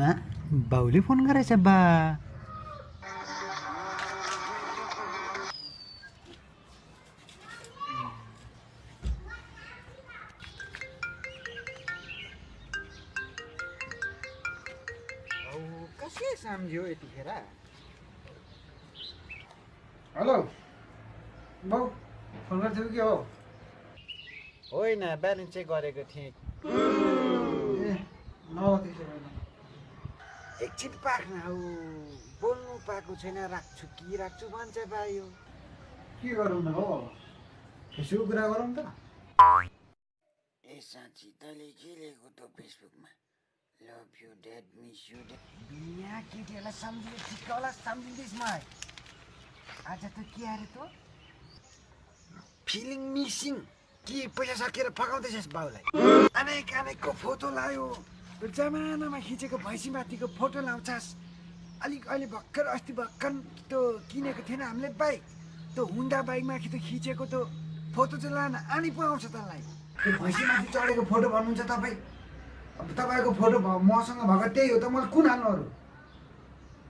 बाउले फोन गरेछ बा. कसले सम्झ्यो यतिखेर हेलो. बाउ फोन गर्थ्यौ के हो? होइन ब्यालेन्स चेक गरेको थिएँ ए एकछिन पाख्न हौ। बोल्नु पाएको छैन राख्छु कि राख्छु भन्छ भाइ हो के गरौँ न हो फेसबुक कुरा गरौँ त। ए साँच्ची तैँले के लेखेको त फेसबुकमा? Love you dad miss you dad बिहा केटीहरूलाई सम्झिने ठिक्क होला सम्झिँदैछ मलाई। आज त के अरे त? फिलिङ मिसिङ के पैसा सकेर फकाउँदैछस् बाउलाई। अनेक अनेकको फोटो लायो। जमानामा खिचेको भैँसीमाथिको फोटो लाउँछस्। अलिक अहिले भर्खर अस्ति भर्खर त्यो किनेको थिएन हामीले बाइक त्यो हुन्डा बाइकमा कि त्यो खिचेको त्यो फोटो चाहिँ लान आनी पो आउँछ तँलाई। त्यो भैँसीमाथि चढेको फोटो भन्नुहुन्छ तपाईँ? अब तपाईँको फोटो मसँग भएको त्यही हो त मैले कुन हाल्नु अरू?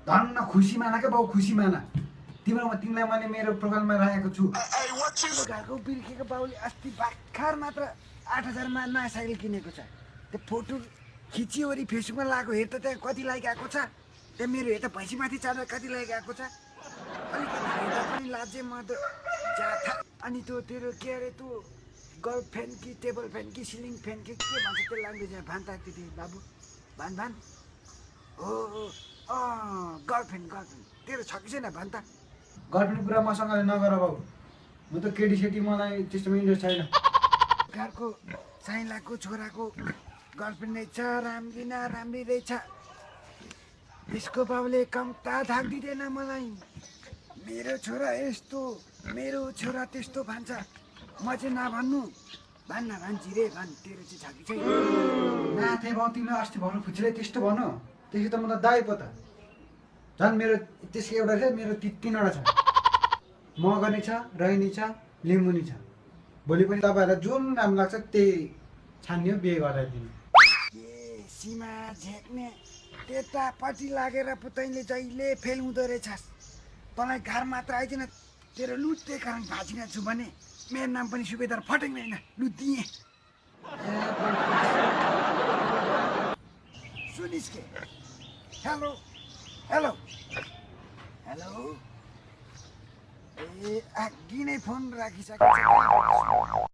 धन्न खुसी माना क्या बाउ खुसी माना। तिम्रो तिमीलाई मैले मेरो प्रोफाइलमा राखेको छु। घरको बिर्खेको बाउले अस्ति भर्खर मात्र आठ हजारमा नयाँ साइकल किनेको छ। त्यो फोटो खिचिवरी फेसबुकमा लगाएको हेर त त्यहाँ कति लाइक आएको छ? त्यहाँ मेरो हेर त भैँसीमाथि चढेर कति लाइक आएको छ? अलिकति हेर्दा पनि लाजे म त। जाथा अनि त्यो तेरो के अरे त्यो गर्ल फ्यान कि टेबल फ्यान कि सिलिङ फ्यान कि के भन्छ त्यो ल्याङ्ग्वेज भान त त्यति बाबु भान भान। हो अँ गर्लफ्रेन्ड गर्लफ्रेन्ड तेरो छ कि छैन भन त गर्लफ्रेन्ड कुरा मसँगले नगर बाउ म त केटी सेटी मलाई त्यस्तोमा इन्ट्रेस्ट छैन। घरको साइलाको छोराको गर्लफ्रेन्ड रहेछ राम्री न राम्री रहेछ। त्यसको बाबुले कम्ता दिँदैन मलाई। मेरो छोरा यस्तो मेरो छोरा त्यस्तो भन्छ। म चाहिँ नभन्नु। भन्न भन्छ रे भन् तेरो चाहिँ छ कि छैन। नाथे बाउ तिमीलाई अस्ति भन्नु फुच्चिलै त्यस्तो भन त्यसो त म त दाइ पो त। झन् मेरो त्यसको एउटा छ मेरो ति तिनवटा छ। मगनी छ रैनी छ लिम्बुनी छ। भोलि पनि तपाईँहरूलाई जुन राम्रो लाग्छ त्यही छान्यो बिहे गराइदिनु। के सीमा झेक्ने त्यतापट्टि लागेर पो तैँले जहिले फेल हुँदो रहेछस्। तँलाई घर मात्र आइदिन तेरो लुट्ने कारण भाँचिन छु भने मेरो नाम पनि सुबेदार फटेङ होइन लु दिएँ सुनिस् के? Hello hello. हेलो। ए अघि नै फोन राखिसकेको